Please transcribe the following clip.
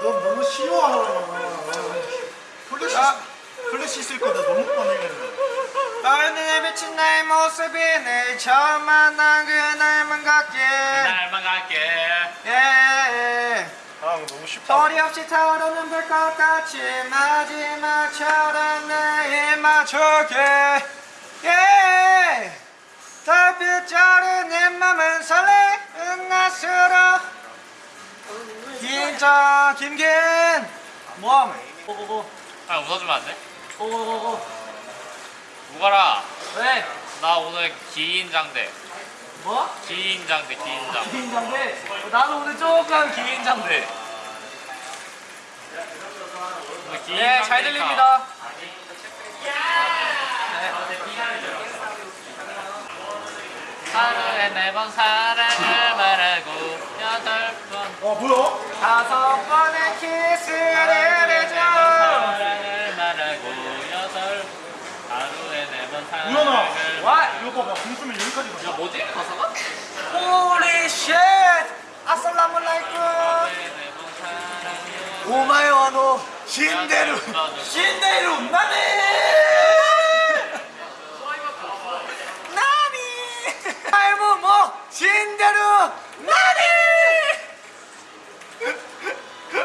너 너무 쉬워. 플래시, 플래시 있을 거다 너무 뻔해. 너의 비친 나의 모습이 늘 처음 만난 그날만 같게. 그날만 같게. 예. 예. 아 너무 쉽다. 소리 없이 타오르는 불꽃 같이 마지막처럼 나에 맞춰게. 예. 달빛 자른 내 맘은 설레. 긴장 김긴 뭐함? 고고고 아 웃어주면 안 돼? 고고고고 우가라. 왜? 나 오늘 기인장대. 뭐? 기인장대 기인장 긴장돼 나도 오늘 조금 긴장돼 오늘 네, 잘 기인장대니까. 들립니다. 하루에 네번 사랑을 말하고 여덟 번. 어 뭐야? あそこでキスるでしょう 와! 이거 봐봐 공수면 여기까지 가야 뭐 지? 가사 가? 홀리 쉣! 아살라무라이쿰 오마요 아노 신데루 신데루 나니 나니 할부 뭐 신데루 나니